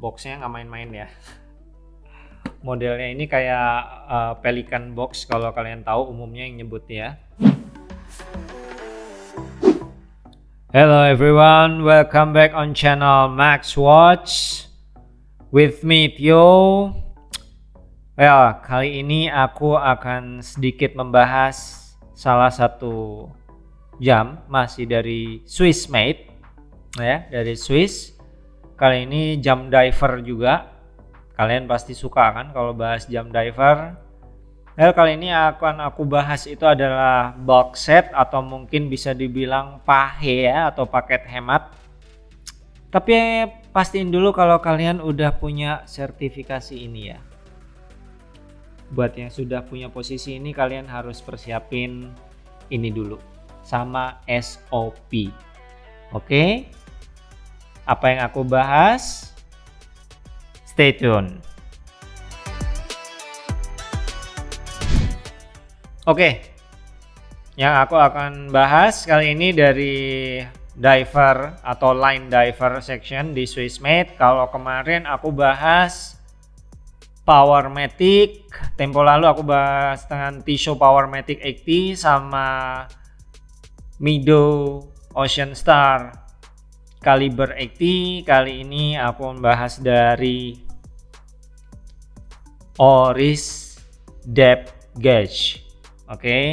boxnya nggak main-main ya. Modelnya ini kayak uh, pelikan box kalau kalian tahu umumnya yang nyebutnya Hello everyone, welcome back on channel Max Watch with me Tio. Well, kali ini aku akan sedikit membahas salah satu jam masih dari Swiss made ya, dari Swiss Kali ini jam diver juga. Kalian pasti suka kan kalau bahas jam diver. Well, kali ini akan aku bahas itu adalah box set atau mungkin bisa dibilang pahe ya atau paket hemat. Tapi pastiin dulu kalau kalian udah punya sertifikasi ini ya. Buat yang sudah punya posisi ini kalian harus persiapin ini dulu sama SOP. Oke? Apa yang aku bahas. Stay tune. Oke, yang aku akan bahas kali ini dari diver atau line diver section di Swissmade. Kalau kemarin aku bahas Powermatic, tempo lalu aku bahas dengan Tissot Powermatic 80 sama Mido Ocean Star Kaliber 80 kali ini aku membahas dari Oris Depth Gauge. Oke. Okay.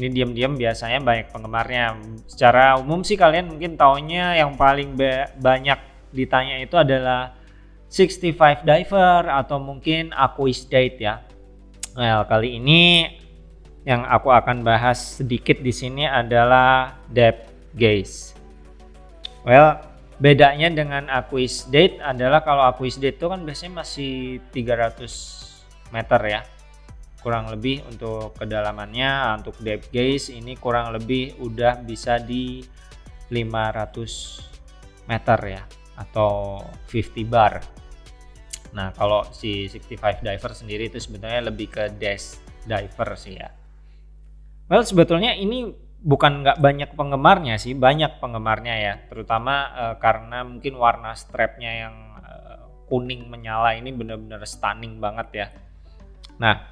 ini diam-diam biasanya banyak penggemarnya. Secara umum sih kalian mungkin taunya yang paling banyak ditanya itu adalah 65 diver atau mungkin Aquis Date ya. Well, kali ini yang aku akan bahas sedikit di sini adalah depth gauge Well, bedanya dengan Aquis Date adalah kalau Aquis Date itu kan biasanya masih 300 meter ya. Kurang lebih untuk kedalamannya, untuk depth gauge ini kurang lebih udah bisa di 500 meter ya atau 50 bar. Nah, kalau si 65 diver sendiri itu sebenarnya lebih ke dash diver sih ya. Well, sebetulnya ini bukan nggak banyak penggemarnya sih banyak penggemarnya ya. Terutama uh, karena mungkin warna strapnya yang uh, kuning menyala ini benar-benar stunning banget ya. Nah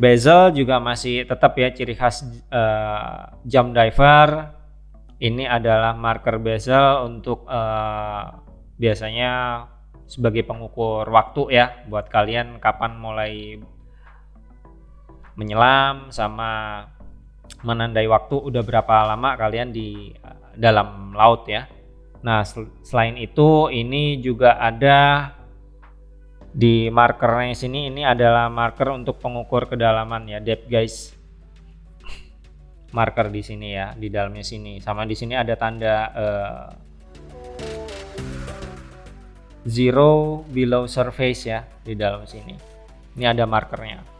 bezel juga masih tetap ya ciri khas uh, jam diver. Ini adalah marker bezel untuk uh, biasanya sebagai pengukur waktu ya buat kalian kapan mulai menyelam sama menandai waktu udah berapa lama kalian di dalam laut ya. Nah, sel selain itu ini juga ada di markernya sini ini adalah marker untuk pengukur kedalaman ya, depth guys. Marker di sini ya, di dalamnya sini. Sama di sini ada tanda uh, zero below surface ya di dalam sini. Ini ada markernya.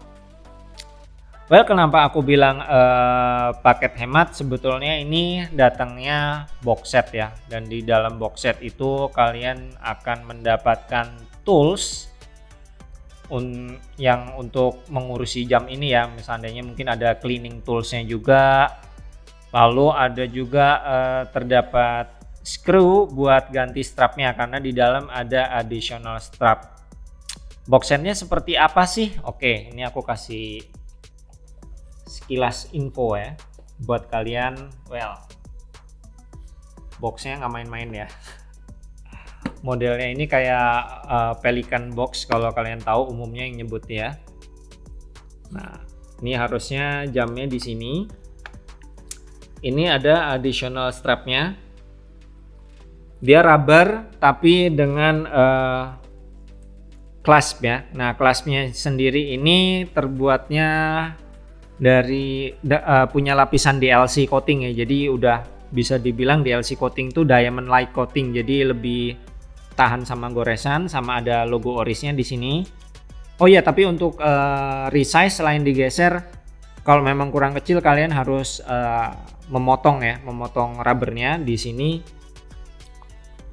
Well, kenapa aku bilang uh, paket hemat? Sebetulnya ini datangnya box set ya. Dan di dalam box set itu kalian akan mendapatkan tools un yang untuk mengurusi jam ini ya. Misalnya mungkin ada cleaning toolsnya juga. Lalu ada juga uh, terdapat screw buat ganti strapnya karena di dalam ada additional strap. Box setnya seperti apa sih? Oke, ini aku kasih sekilas info ya buat kalian well boxnya nggak main-main ya. Modelnya ini kayak uh, pelikan box kalau kalian tahu umumnya yang nyebut ya. Nah ini harusnya jamnya di sini. Ini ada additional strapnya. Dia rubber tapi dengan uh, clasp ya. Nah claspnya sendiri ini terbuatnya dari uh, punya lapisan DLC coating ya. Jadi udah bisa dibilang DLC coating tuh diamond light coating. Jadi lebih tahan sama goresan sama ada logo orisnya di sini. Oh iya, tapi untuk uh, resize selain digeser kalau memang kurang kecil kalian harus uh, memotong ya, memotong rubbernya di sini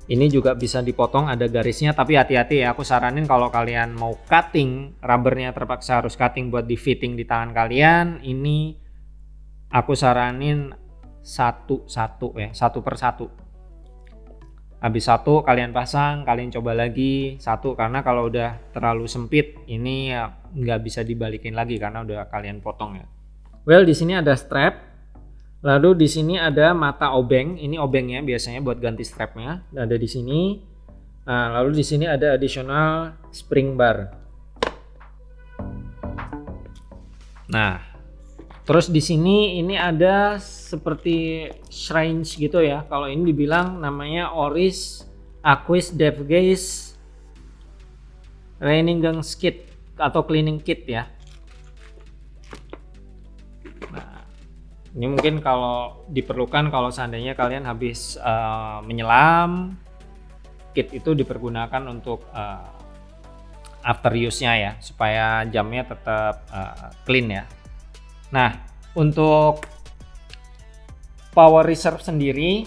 ini juga bisa dipotong ada garisnya tapi hati-hati ya aku saranin kalau kalian mau cutting rubbernya terpaksa harus cutting buat di fitting di tangan kalian ini aku saranin satu-satu ya satu per satu. Habis satu kalian pasang kalian coba lagi satu karena kalau udah terlalu sempit ini ya nggak bisa dibalikin lagi karena udah kalian potong ya. Well di sini ada strap lalu di sini ada mata obeng ini obengnya biasanya buat ganti strapnya ada di sini nah lalu di sini ada additional spring bar nah terus di sini ini ada seperti shrines gitu ya. Kalau ini dibilang namanya Oris Aquis Devgaze Raining Gang Kit atau Cleaning Kit ya. Ini mungkin kalau diperlukan kalau seandainya kalian habis uh, menyelam, kit itu dipergunakan untuk uh, after use-nya ya, supaya jamnya tetap uh, clean ya. Nah, untuk power reserve sendiri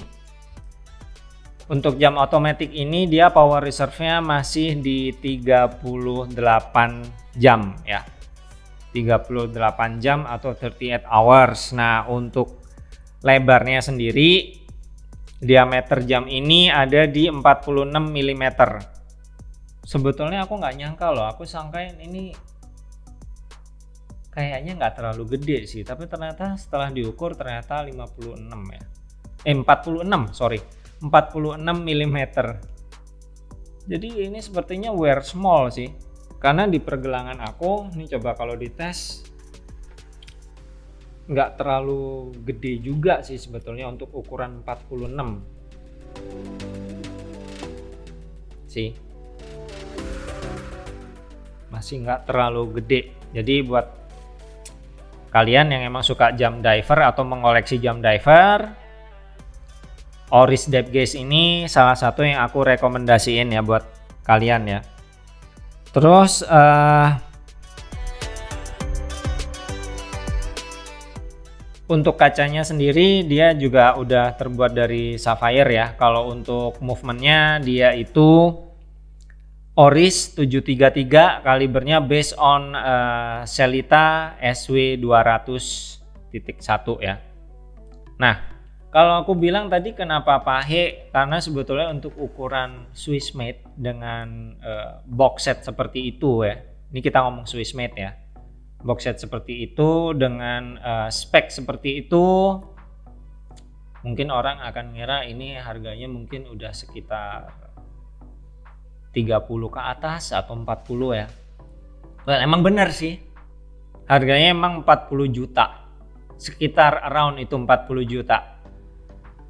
untuk jam otomatis ini dia power reserve-nya masih di 38 jam ya 38 jam atau 38 hours. Nah untuk lebarnya sendiri diameter jam ini ada di 46 mm sebetulnya aku nggak nyangka loh aku sangkain ini kayaknya nggak terlalu gede sih tapi ternyata setelah diukur ternyata 56 ya. Eh 46 sorry 46 mm jadi ini sepertinya wear small sih karena di pergelangan aku ini coba kalau dites nggak terlalu gede juga sih sebetulnya untuk ukuran 46 sih. Masih nggak terlalu gede. Jadi buat kalian yang emang suka jam diver atau mengoleksi jam diver Oris Depth Gaze ini salah satu yang aku rekomendasiin ya buat kalian ya terus uh, untuk kacanya sendiri dia juga udah terbuat dari sapphire ya kalau untuk movementnya dia itu Oris 733 kalibernya based on uh, Selita SW 200.1 ya. Nah, kalau aku bilang tadi kenapa pahe? Karena sebetulnya untuk ukuran Swiss made dengan uh, box set seperti itu ya. Ini kita ngomong Swiss made ya. Box set seperti itu dengan uh, spek seperti itu mungkin orang akan ngira ini harganya mungkin udah sekitar 30 ke atas atau 40 ya. Well, emang benar sih. Harganya emang 40 juta. Sekitar around itu 40 juta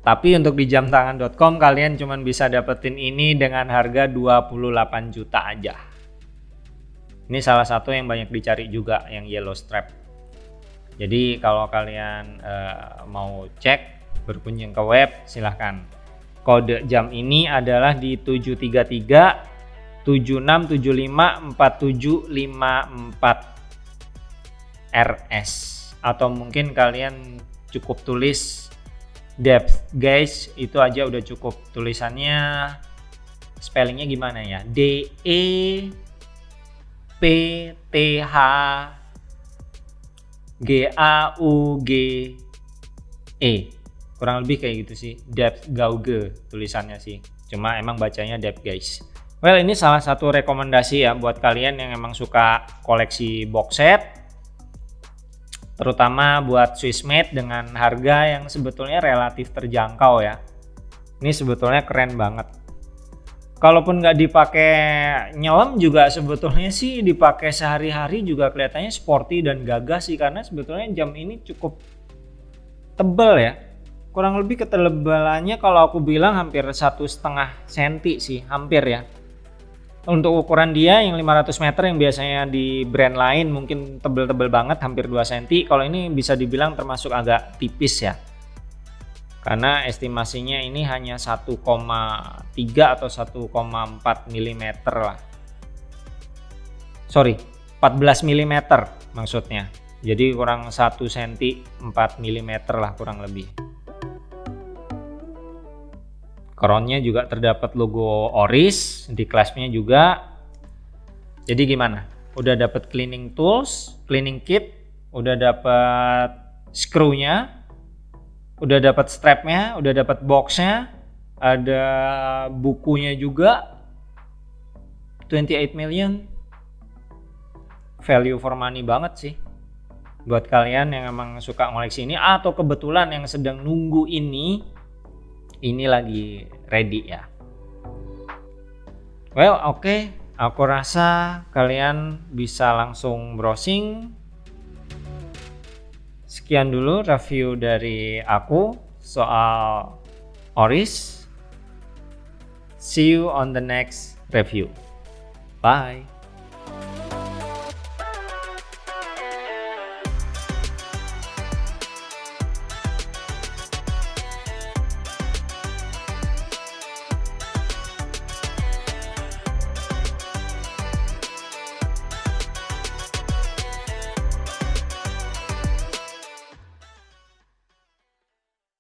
tapi untuk di jamtangan.com kalian cuma bisa dapetin ini dengan harga 28 juta aja. Ini salah satu yang banyak dicari juga yang yellow strap jadi kalau kalian uh, mau cek berkunjung ke web silahkan. Kode jam ini adalah di 733 76754754 RS atau mungkin kalian cukup tulis depth. Guys itu aja udah cukup tulisannya. Spellingnya gimana ya? D E P T H G A U G E. Kurang lebih kayak gitu sih. Depth gauge tulisannya sih. Cuma emang bacanya depth guys. Well ini salah satu rekomendasi ya buat kalian yang emang suka koleksi box set terutama buat Swissmade dengan harga yang sebetulnya relatif terjangkau ya. Ini sebetulnya keren banget. Kalaupun nggak dipakai nyelam juga sebetulnya sih dipakai sehari-hari juga kelihatannya sporty dan gagah sih karena sebetulnya jam ini cukup tebel ya. Kurang lebih ketebalannya kalau aku bilang hampir satu setengah senti sih hampir ya untuk ukuran dia yang 500 meter yang biasanya di brand lain mungkin tebel-tebel banget hampir 2 cm kalau ini bisa dibilang termasuk agak tipis ya. Karena estimasinya ini hanya 1,3 atau 1,4 mm lah. Sorry 14 mm maksudnya. Jadi kurang 1 cm 4 mm lah kurang lebih Crownnya juga terdapat logo Oris, di claspnya juga. Jadi gimana? Udah dapat cleaning tools, cleaning kit, udah dapat screw-nya, udah dapat strapnya, udah dapat boxnya, ada bukunya juga 28 million value for money banget sih buat kalian yang emang suka ngoleksi ini atau kebetulan yang sedang nunggu ini ini lagi ready ya. Well oke. Okay. aku rasa kalian bisa langsung browsing. Sekian dulu review dari aku soal Oris. See you on the next review. Bye